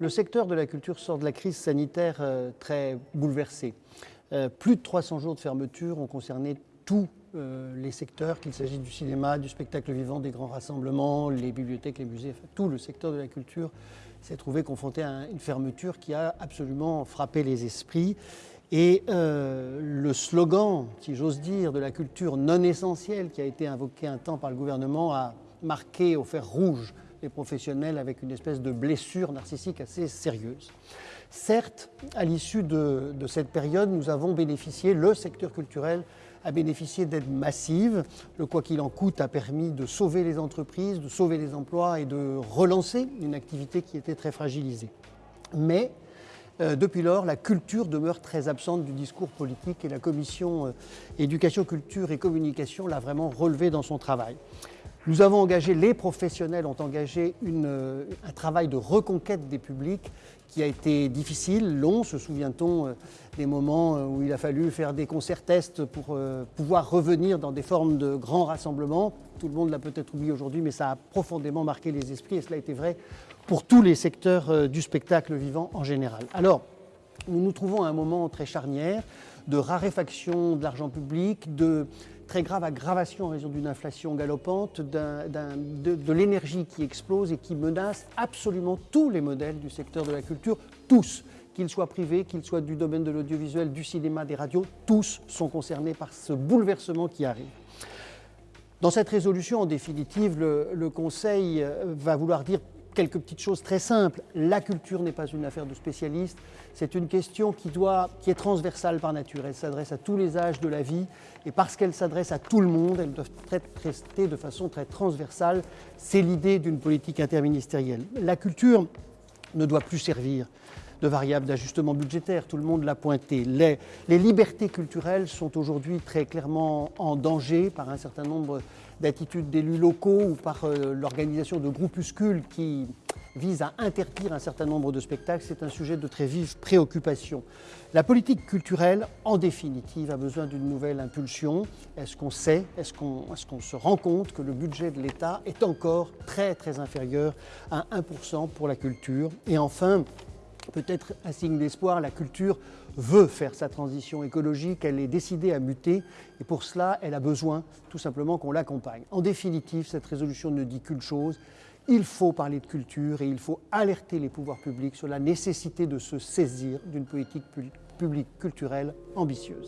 Le secteur de la culture sort de la crise sanitaire euh, très bouleversé. Euh, plus de 300 jours de fermeture ont concerné tous euh, les secteurs, qu'il s'agisse du cinéma, du spectacle vivant, des grands rassemblements, les bibliothèques, les musées, enfin, tout le secteur de la culture s'est trouvé confronté à une fermeture qui a absolument frappé les esprits. Et le slogan, si j'ose dire, de la culture non essentielle qui a été invoqué un temps par le gouvernement a marqué au fer rouge les professionnels avec une espèce de blessure narcissique assez sérieuse. Certes, à l'issue de, cette période, nous avons bénéficié, le secteur culturel a bénéficié d'aides massives. Le quoi qu'il en coûte a permis de sauver les entreprises, de sauver les emplois et de relancer une activité qui était très fragilisée. Mais euh, depuis lors, la culture demeure très absente du discours politique et la commission euh, éducation, culture et communication l'a vraiment relevé dans son travail. Nous avons engagé, les professionnels ont engagé euh, un travail de reconquête des publics qui a été difficile, long. Se souvient-on euh, des moments euh, où il a fallu faire des concerts tests pour pouvoir revenir dans des formes de grands rassemblements Tout le monde l'a peut-être oublié aujourd'hui, mais ça a profondément marqué les esprits et cela a été vrai pour tous les secteurs du spectacle vivant en général. Alors, nous nous trouvons à un moment très charnière de raréfaction de l'argent public, de très grave aggravation en raison d'une inflation galopante, de, l'énergie qui explose et qui menace absolument tous les modèles du secteur de la culture, tous, qu'ils soient privés, qu'ils soient du domaine de l'audiovisuel, du cinéma, des radios, tous sont concernés par ce bouleversement qui arrive. Dans cette résolution, en définitive, le, le Conseil va vouloir dire quelques petites choses très simples. La culture n'est pas une affaire de spécialistes, c'est une question qui, doit, qui est transversale par nature. Elle s'adresse à tous les âges de la vie et parce qu'elle s'adresse à tout le monde, elle doit être traitée de façon très transversale. C'est l'idée d'une politique interministérielle. La culture ne doit plus servir de variable d'ajustement budgétaire, tout le monde l'a pointé. Les, les, libertés culturelles sont aujourd'hui très clairement en danger par un certain nombre d'attitudes d'élus locaux ou par euh, l'organisation de groupuscules qui visent à interdire un certain nombre de spectacles. C'est un sujet de très vive préoccupation. La politique culturelle, en définitive, a besoin d'une nouvelle impulsion. Est-ce qu'on sait, est-ce qu'on se rend compte que le budget de l'État est encore très très inférieur à 1% pour la culture? Et enfin, peut-être un signe d'espoir, la culture veut faire sa transition écologique, elle est décidée à muter et pour cela, elle a besoin tout simplement qu'on l'accompagne. En définitive, cette résolution ne dit qu'une chose, il faut parler de culture et il faut alerter les pouvoirs publics sur la nécessité de se saisir d'une politique publique culturelle ambitieuse.